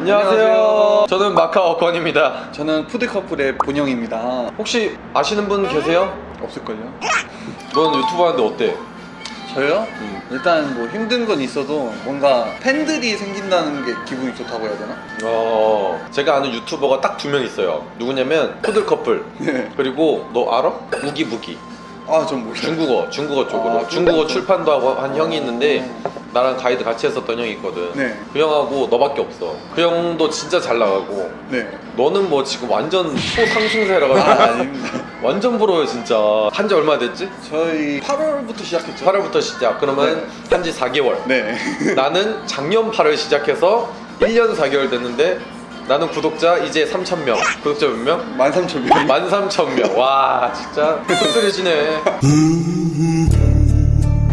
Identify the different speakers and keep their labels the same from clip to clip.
Speaker 1: 안녕하세요. 저는 마카오 권입니다.
Speaker 2: 저는 푸드커플의 본영입니다.
Speaker 1: 혹시 아시는 분 계세요?
Speaker 2: 없을걸요?
Speaker 1: 넌 유튜브 하는데 어때?
Speaker 2: 저요?
Speaker 1: 음.
Speaker 2: 일단 뭐 힘든 건 있어도 뭔가 팬들이 생긴다는 게 기분이 좋다고 해야 되나?
Speaker 1: 어, 제가 아는 유튜버가 딱 두 명 있어요. 누구냐면 푸들 커플.
Speaker 2: 네.
Speaker 1: 그리고 너 알아? 무기무기.
Speaker 2: 아, 전 몰라요.
Speaker 1: 중국어, 중국어 쪽으로.
Speaker 2: 아,
Speaker 1: 중국어
Speaker 2: 중국어.
Speaker 1: 출판도 하고 한 형이 있는데 나랑 가이드 같이 했었던 형이 있거든.
Speaker 2: 네.
Speaker 1: 그 형하고 너밖에 없어. 그 형도 진짜 잘 나가고.
Speaker 2: 네.
Speaker 1: 너는 뭐 지금 완전 초상승세라
Speaker 2: 아,
Speaker 1: 가지고
Speaker 2: 아닙니다.
Speaker 1: 완전 부러워요 진짜. 한 지 얼마 됐지?
Speaker 2: 저희 8월부터 시작했죠.
Speaker 1: 8월부터 시작. 그러면 한지 4개월.
Speaker 2: 네.
Speaker 1: 나는 작년 8월 시작해서 1년 4개월 됐는데 나는 구독자 이제 3,000명. 구독자 몇 명?
Speaker 2: 13,000명.
Speaker 1: 13,000명. 와, 진짜 끈끈해지네.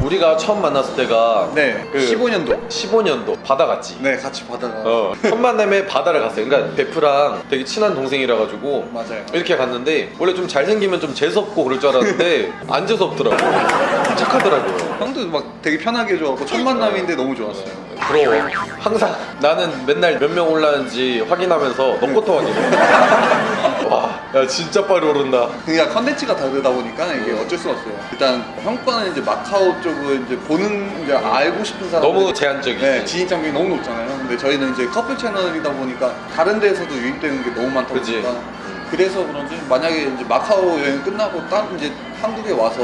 Speaker 1: 우리가 처음 만났을 때가
Speaker 2: 네.
Speaker 1: 그
Speaker 2: 15년도.
Speaker 1: 15년도 바다 갔지.
Speaker 2: 네, 같이 바다가.
Speaker 1: 어, 첫 만남에 바다를 갔어요. 그러니까 베프랑 되게 친한 동생이라 가지고
Speaker 2: 맞아요.
Speaker 1: 이렇게 갔는데 원래 좀 잘생기면 좀 재수없고 그럴 줄 알았는데 안 재수없더라고. 착하더라고요.
Speaker 2: 형도 막 되게 편하게 해줘갖고 첫 만남인데 너무 좋았어요.
Speaker 1: 부러워. 항상 나는 맨날 몇 명 올랐는지 확인하면서 너부터 확인해. 와, 야 진짜 빨리 오른다.
Speaker 2: 그러니까 컨텐츠가 다르다 보니까 이게 어쩔 수가 없어요. 일단 형 거는 이제 마카오 쪽을 이제 보는 이제 알고 싶은 사람
Speaker 1: 너무 제한적이지.
Speaker 2: 네, 진입 장벽이 너무 높잖아요. 근데 저희는 이제 커플 채널이다 보니까 다른 데에서도 유입되는 게 너무 많다
Speaker 1: 그치.
Speaker 2: 보니까 그래서 그런지 만약에 이제 마카오 여행 끝나고 딱 이제 한국에 와서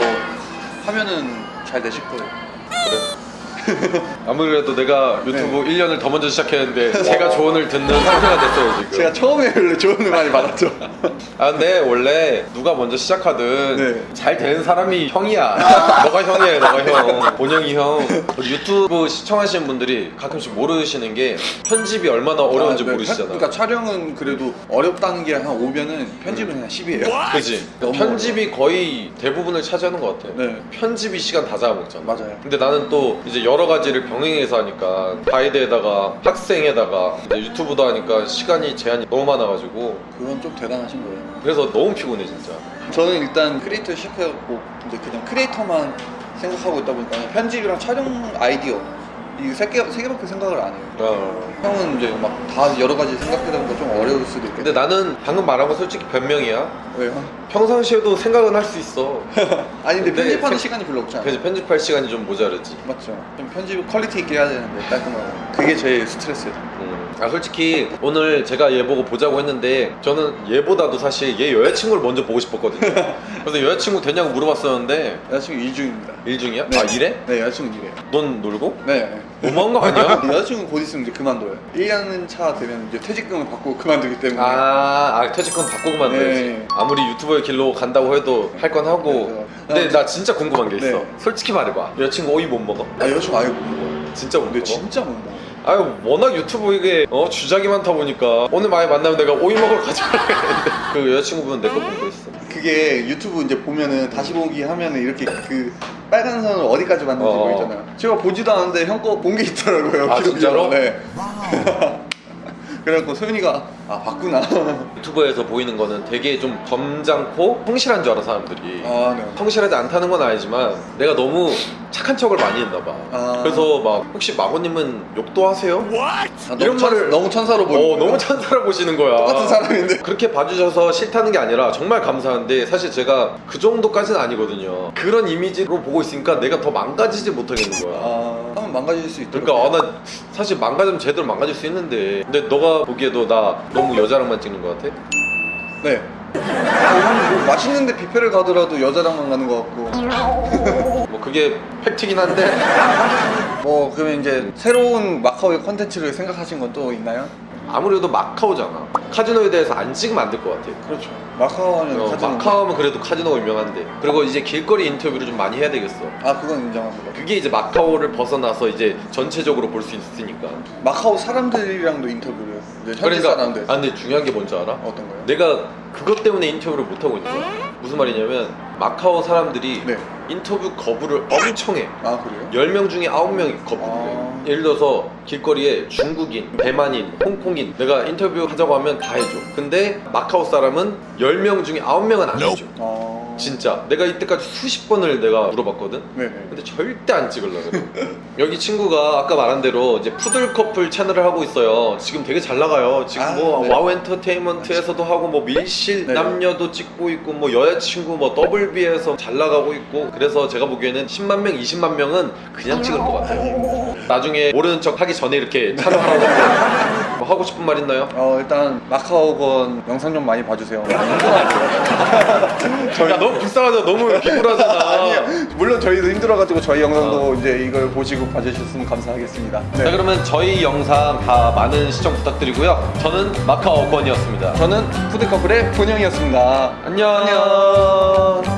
Speaker 2: 하면은 잘 되실 거예요.
Speaker 1: 그래. 아무래도 내가 유튜브 1년을 더 먼저 시작했는데 제가 조언을 듣는 상태가 됐어요 지금.
Speaker 2: 제가 처음에 원래 조언을 많이 받았죠.
Speaker 1: 아 근데 원래 누가 먼저 시작하든
Speaker 2: 네.
Speaker 1: 잘 되는 사람이 형이야 너가 형이야 너가 형 본영이 형 유튜브 시청하시는 분들이 가끔씩 모르시는 게 편집이 얼마나 어려운지
Speaker 2: 아, 네.
Speaker 1: 모르시잖아
Speaker 2: 그러니까 촬영은 그래도 어렵다는 게 한 5면은 편집은 그냥 10이에요.
Speaker 1: 그지 편집이 거의 대부분을 차지하는 것 같아
Speaker 2: 네.
Speaker 1: 편집이 시간 다 잡아먹잖아
Speaker 2: 맞아요.
Speaker 1: 근데 나는 또 이제 여러 가지를 병행해서 하니까 가이드에다가 학생에다가 유튜브도 하니까 시간이 제한이 너무 많아가지고
Speaker 2: 그건 좀 대단하신 거예요.
Speaker 1: 그래서 너무 피곤해 진짜
Speaker 2: 저는 일단 크리에이터 시작해갖고 이제 그냥 크리에이터만 생각하고 있다 보니까 편집이랑 촬영 아이디어 이세 개, 세 개밖에 생각을 안 해요.
Speaker 1: 어.
Speaker 2: 형은 이제 막 다 여러 가지 생각하다 보니까 좀 어려울 수도 있겠네.
Speaker 1: 근데 나는 방금 말한 건 솔직히 변명이야
Speaker 2: 왜요?
Speaker 1: 평상시에도 생각은 할 수 있어
Speaker 2: 아니 근데
Speaker 1: 근데
Speaker 2: 편집하는
Speaker 1: 생-
Speaker 2: 시간이 별로 없잖아요.
Speaker 1: 그래서 편집할 시간이 좀 모자르지
Speaker 2: 맞죠. 좀 편집 퀄리티 있게 해야 되는데 깔끔하고. 그게 제일 스트레스예요.
Speaker 1: 음. 아 솔직히 오늘 제가 얘 보고 보자고 했는데 저는 얘보다도 사실 얘 여자친구를 먼저 보고 싶었거든요 그래서 여자친구 되냐고 물어봤었는데
Speaker 2: 여자친구 일 중입니다.
Speaker 1: 일 중이야?
Speaker 2: 네.
Speaker 1: 아 일해?
Speaker 2: 네, 여자친구 일해요.
Speaker 1: 넌 놀고?
Speaker 2: 네.
Speaker 1: 너무한 거 아니야?
Speaker 2: 여자친구 곧 있으면 이제 그만둬요. 1년 차 되면 이제 퇴직금을 받고 그만두기 때문에.
Speaker 1: 아, 아 퇴직금 받고 그만두지
Speaker 2: 네.
Speaker 1: 아무리 유튜버의 길로 간다고 해도 할 건 하고
Speaker 2: 네,
Speaker 1: 근데
Speaker 2: 네.
Speaker 1: 나 진짜 궁금한 게 있어
Speaker 2: 네.
Speaker 1: 솔직히 말해봐 여자친구 오이 못 먹어?
Speaker 2: 아, 여자친구 아예 못 먹어요.
Speaker 1: 진짜 못
Speaker 2: 근데
Speaker 1: 먹어?
Speaker 2: 진짜 못 먹어요.
Speaker 1: 아유 워낙 유튜브 이게 어, 주작이 많다 보니까 오늘 많이 만나면 내가 오이 먹으러 가자 그 여자친구분 내거 보고 있어
Speaker 2: 그게 유튜브 이제 보면은 다시 보기 하면은 이렇게 그 빨간 선을 어디까지 봤는지
Speaker 1: 어.
Speaker 2: 보이잖아요. 제가 보지도 않았는데 형 거 본 게 있더라고요.
Speaker 1: 아,
Speaker 2: 기록이.
Speaker 1: 진짜로?
Speaker 2: 네. 그래갖고 소윤이가 아 봤구나.
Speaker 1: 유튜브에서 보이는 거는 되게 좀 점잖고 성실한 줄 알아 사람들이
Speaker 2: 아 네.
Speaker 1: 성실하지 않다는 건 아니지만 내가 너무 착한 척을 많이 했나 봐
Speaker 2: 아.
Speaker 1: 그래서 막 혹시 마고님은 욕도 하세요?
Speaker 2: 아,
Speaker 1: 이런
Speaker 2: 너무 천,
Speaker 1: 말을-
Speaker 2: 너무 천사로 보이는
Speaker 1: 어
Speaker 2: 거예요.
Speaker 1: 너무 찬사라 보시는 거야
Speaker 2: 똑같은 사람인데.
Speaker 1: 그렇게 봐주셔서 싫다는 게 아니라 정말 감사한데 사실 제가 그 정도까지는 아니거든요 그런 이미지로 보고 있으니까 내가 더 망가지지 못하겠는 거야
Speaker 2: 아 한번 망가질 수 있도록.
Speaker 1: 그러니까 아, 나 사실 망가지면 제대로 망가질 수 있는데 근데 너가 보기에도 나 너무 여자랑만 찍는 것 같아?
Speaker 2: 네. 뭐 맛있는데 뷔페를 가더라도 여자랑만 가는 것 같고.
Speaker 1: 뭐 그게 팩트긴 한데
Speaker 2: 뭐 그러면 이제 새로운 마카오의 컨텐츠를 생각하신 건 또 있나요?
Speaker 1: 아무래도 마카오잖아 카지노에 대해서 안 찍으면 안 될 것 같아
Speaker 2: 그렇죠. 마카오 하면
Speaker 1: 어,
Speaker 2: 카지노.
Speaker 1: 마카오면 그래도 카지노가 유명한데 그리고 이제 길거리 인터뷰를 좀 많이 해야 되겠어
Speaker 2: 아 그건 인정합니다.
Speaker 1: 그게 이제 마카오를 벗어나서 이제 전체적으로 볼 수 있으니까
Speaker 2: 마카오 사람들이랑도 인터뷰를 현지
Speaker 1: 그러니까
Speaker 2: 사람들
Speaker 1: 아 근데 중요한 게 뭔지 알아?
Speaker 2: 어떤 거요?
Speaker 1: 내가 그것 때문에 인터뷰를 못 하고 있는 거야 무슨 말이냐면 마카오 사람들이
Speaker 2: 네.
Speaker 1: 인터뷰 거부를 엄청
Speaker 2: 해아 그래요?
Speaker 1: 10명 중에 9명이 거부를 해
Speaker 2: 아.
Speaker 1: 예를 들어서 길거리에 중국인, 대만인, 홍콩인 내가 인터뷰 하자고 하면 다 해줘. 근데 마카오 사람은 10명 중에 9명은 안 해줘.
Speaker 2: 아
Speaker 1: 진짜. 내가 이때까지 수십 번을 내가 물어봤거든?
Speaker 2: 네네.
Speaker 1: 근데 절대 안 찍으려고 그래. 여기 친구가 아까 말한 대로 이제 푸들 커플 채널을 하고 있어요. 지금 되게 잘 나가요. 지금
Speaker 2: 아,
Speaker 1: 뭐
Speaker 2: 네.
Speaker 1: 와우 엔터테인먼트에서도 하고 뭐 밀실
Speaker 2: 네.
Speaker 1: 남녀도 찍고 있고 뭐 여자친구 뭐 더블비에서 잘 나가고 있고 그래서 제가 보기에는 10만 명 20만 명은 그냥 찍을 것 같아요. 나중에 모르는 척 하기 전에 이렇게 촬영하라고 뭐 하고 싶은 말 있나요?
Speaker 2: 어 일단 마카오건 영상 좀 많이 봐주세요.
Speaker 1: 야 너무 불쌍하다 너무 비굴하잖아
Speaker 2: 아니에요. 물론 저희도 힘들어가지고 저희 영상도 이제 이걸 보시고 봐주셨으면 감사하겠습니다. 네.
Speaker 1: 자 그러면 저희 영상 다 많은 시청 부탁드리고요 저는 마카오건이었습니다
Speaker 2: 저는 푸드커플의 본영이었습니다.
Speaker 1: 안녕.